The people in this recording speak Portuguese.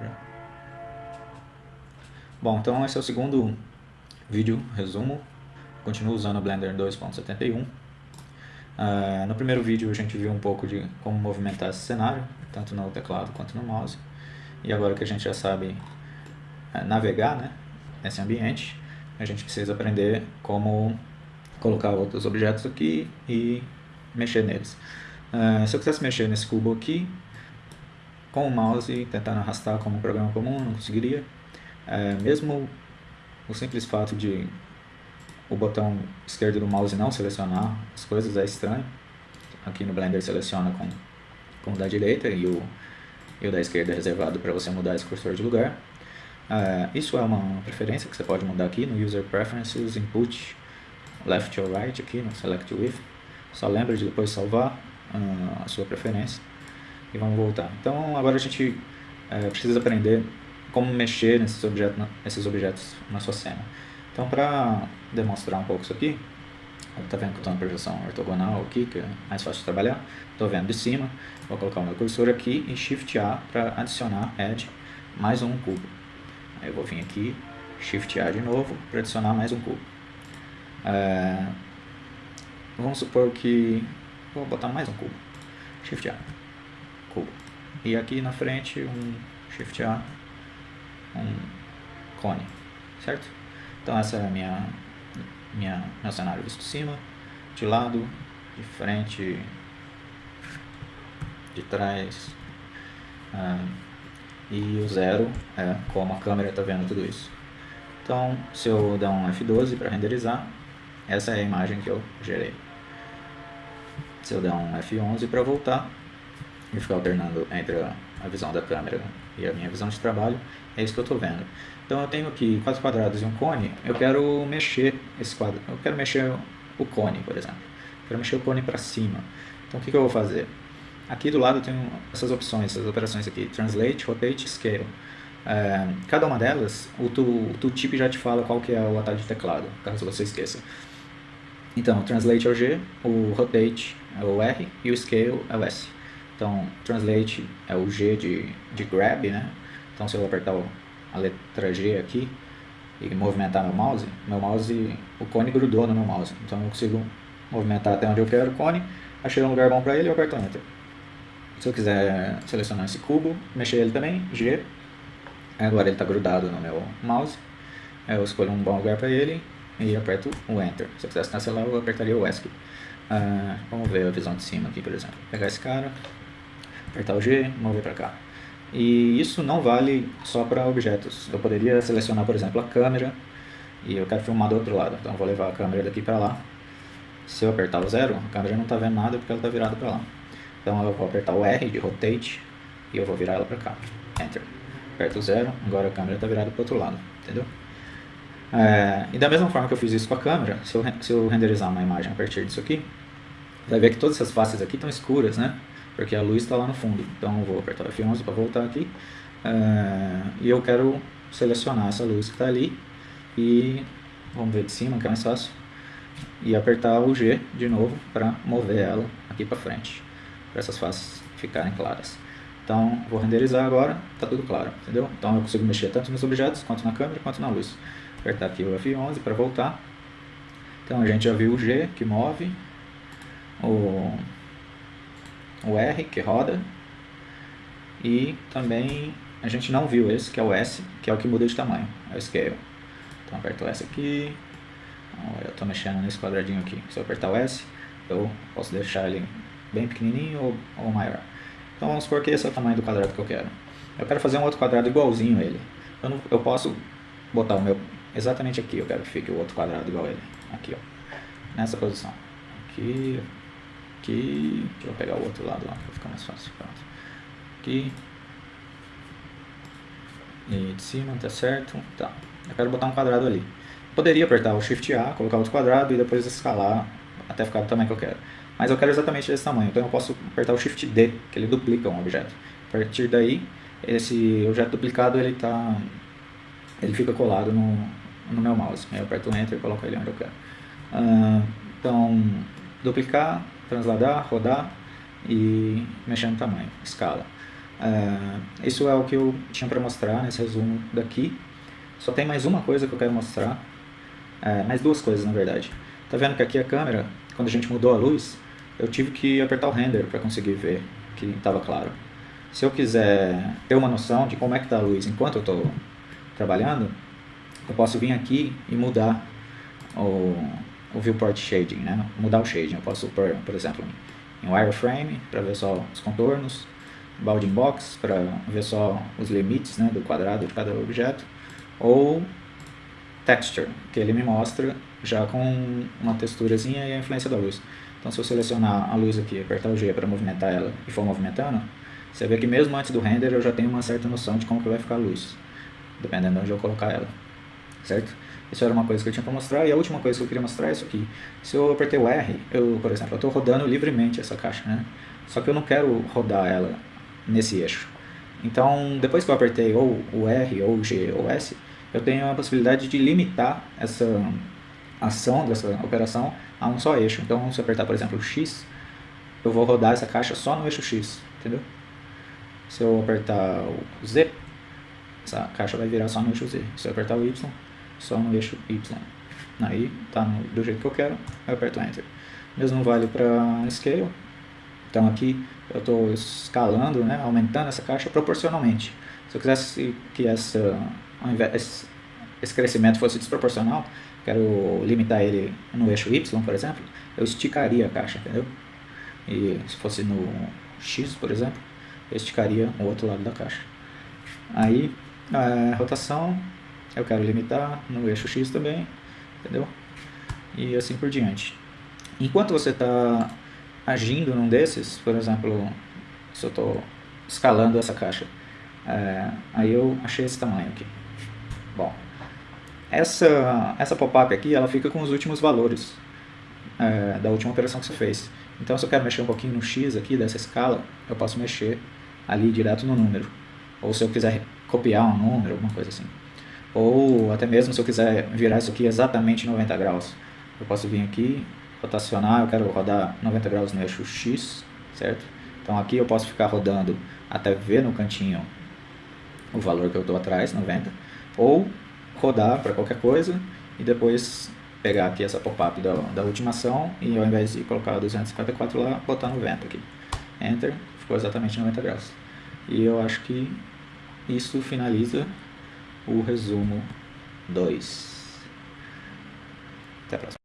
Já. Bom, então esse é o segundo vídeo resumo. Continuo usando o Blender 2.71. Uh, no primeiro vídeo a gente viu um pouco de como movimentar esse cenário, tanto no teclado quanto no mouse. E agora que a gente já sabe uh, navegar né, nesse ambiente, a gente precisa aprender como colocar outros objetos aqui e mexer neles. Uh, se eu quisesse mexer nesse cubo aqui, com o mouse tentando arrastar como um programa comum, não conseguiria. Uh, mesmo o simples fato de o botão esquerdo do mouse não selecionar as coisas é estranho. Aqui no Blender seleciona com, com o da direita e o, e o da esquerda é reservado para você mudar esse cursor de lugar. Uh, isso é uma preferência que você pode mudar aqui no User Preferences, Input, Left or Right, aqui no Select With. Só lembra de depois salvar uh, a sua preferência e vamos voltar. Então agora a gente uh, precisa aprender como mexer nesses objetos, nesses objetos na sua cena. Então, para demonstrar um pouco isso aqui, está vendo que eu estou na projeção ortogonal aqui, que é mais fácil de trabalhar. Estou vendo de cima, vou colocar o meu cursor aqui e Shift A para adicionar Add mais um cubo. Aí eu vou vir aqui, Shift A de novo para adicionar mais um cubo. É, vamos supor que vou botar mais um cubo. Shift A. E aqui na frente um Shift A, um cone, certo? Então essa é a minha, minha, meu cenário visto de cima, de lado, de frente, de trás. E o zero é como a câmera está vendo tudo isso. Então, se eu der um F12 para renderizar, essa é a imagem que eu gerei. Se eu der um F11 para voltar, e ficar alternando entre a, visão da câmera e a minha visão de trabalho, é isso que eu estou vendo. Então eu tenho aqui quatro quadrados e um cone, eu quero mexer esse quadro, eu quero mexer o cone, por exemplo. Eu quero mexer o cone para cima. Então o que, que eu vou fazer? Aqui do lado eu tenho essas opções, essas operações aqui, Translate, Rotate, Scale. É, cada uma delas, o tooltip já te fala qual que é o atalho de teclado, caso você esqueça. Então, o Translate é o G, o Rotate é o R e o Scale é o S. Então, Translate é o G de, de Grab, né? Então, se eu apertar a letra G aqui e movimentar meu mouse, meu mouse, o cone grudou no meu mouse. Então eu consigo movimentar até onde eu quero o cone, achei um lugar bom para ele eu aperto Enter. Se eu quiser selecionar esse cubo, mexer ele também, G, agora ele está grudado no meu mouse, eu escolho um bom lugar para ele e aperto o Enter. Se eu quisesse cancelar, eu apertaria o ESC. Uh, vamos ver a visão de cima aqui, por exemplo. Pegar esse cara, apertar o G, mover para cá. E isso não vale só para objetos. Eu poderia selecionar, por exemplo, a câmera e eu quero filmar do outro lado. Então vou levar a câmera daqui para lá. Se eu apertar o zero, a câmera não está vendo nada porque ela está virada para lá. Então eu vou apertar o R de Rotate e eu vou virar ela para cá. Enter. Aperto o zero, agora a câmera está virada para o outro lado. Entendeu? É, e da mesma forma que eu fiz isso com a câmera, se eu, se eu renderizar uma imagem a partir disso aqui, vai ver que todas essas faces aqui estão escuras, né? Porque a luz está lá no fundo. Então eu vou apertar o F11 para voltar aqui. Uh, e eu quero selecionar essa luz que está ali. E vamos ver de cima que é mais fácil. E apertar o G de novo para mover ela aqui para frente. Para essas faces ficarem claras. Então vou renderizar agora está tudo claro entendeu? Então eu consigo mexer tanto nos objetos quanto na câmera quanto na luz. Apertar aqui o F11 para voltar. Então a gente já viu o G que move. O o R, que roda, e também a gente não viu esse, que é o S, que é o que muda de tamanho, é o Scale. Então aperto o S aqui, eu estou mexendo nesse quadradinho aqui, se eu apertar o S, eu posso deixar ele bem pequenininho ou, ou maior. Então vamos supor que esse é o tamanho do quadrado que eu quero. Eu quero fazer um outro quadrado igualzinho a ele. Eu, não, eu posso botar o meu exatamente aqui, eu quero que fique o outro quadrado igual a ele. Aqui, ó. Nessa posição. Aqui, Aqui, deixa eu pegar o outro lado lá, para ficar mais fácil. Aqui. E de cima, tá certo. Tá. Eu quero botar um quadrado ali. Poderia apertar o Shift A, colocar outro quadrado e depois escalar até ficar do tamanho que eu quero. Mas eu quero exatamente desse tamanho, então eu posso apertar o Shift D, que ele duplica um objeto. A partir daí, esse objeto duplicado ele tá, ele fica colado no, no meu mouse. Aí eu aperto o Enter e coloco ele onde eu quero. Uh, então, duplicar, transladar, rodar e mexer no tamanho, escala. É, isso é o que eu tinha para mostrar nesse resumo daqui. Só tem mais uma coisa que eu quero mostrar, é, mais duas coisas na verdade. Tá vendo que aqui a câmera, quando a gente mudou a luz, eu tive que apertar o render para conseguir ver que estava claro. Se eu quiser ter uma noção de como é que está a luz enquanto eu estou trabalhando, eu posso vir aqui e mudar o, o viewport shading, né? mudar o shading. Eu posso pôr, por exemplo, em wireframe para ver só os contornos, bounding box para ver só os limites né, do quadrado de cada objeto, ou texture, que ele me mostra já com uma texturazinha e a influência da luz. Então se eu selecionar a luz aqui, apertar o G para movimentar ela e for movimentando, você vê que mesmo antes do render eu já tenho uma certa noção de como que vai ficar a luz, dependendo de onde eu colocar ela, certo? Isso era uma coisa que eu tinha para mostrar. E a última coisa que eu queria mostrar é isso aqui. Se eu apertei o R, eu, por exemplo, eu estou rodando livremente essa caixa, né? Só que eu não quero rodar ela nesse eixo. Então, depois que eu apertei ou o R, ou o G, ou S, eu tenho a possibilidade de limitar essa ação dessa operação a um só eixo. Então, se eu apertar, por exemplo, o X, eu vou rodar essa caixa só no eixo X, entendeu? Se eu apertar o Z, essa caixa vai virar só no eixo Z. Se eu apertar o Y, só no eixo Y. Aí tá no, do jeito que eu quero, eu aperto Enter. Mesmo vale para Scale. Então aqui eu estou escalando, né, aumentando essa caixa proporcionalmente. Se eu quisesse que essa, esse crescimento fosse desproporcional, quero limitar ele no eixo Y, por exemplo, eu esticaria a caixa, entendeu? E se fosse no X, por exemplo, eu esticaria o outro lado da caixa. Aí, a rotação, eu quero limitar no eixo X também, entendeu? E assim por diante. Enquanto você está agindo num desses, por exemplo, se eu estou escalando essa caixa, é, aí eu achei esse tamanho aqui. Bom, essa, essa pop-up aqui, ela fica com os últimos valores é, da última operação que você fez. Então, se eu quero mexer um pouquinho no X aqui dessa escala, eu posso mexer ali direto no número. Ou se eu quiser copiar um número, alguma coisa assim. Ou até mesmo se eu quiser virar isso aqui exatamente 90 graus. Eu posso vir aqui, rotacionar, eu quero rodar 90 graus no eixo X, certo? Então aqui eu posso ficar rodando até ver no cantinho o valor que eu estou atrás, 90. Ou rodar para qualquer coisa e depois pegar aqui essa pop-up da, da última ação e ao invés de colocar 254 lá, botar 90 aqui. Enter, ficou exatamente 90 graus. E eu acho que isso finaliza o resumo 2. Até a próxima.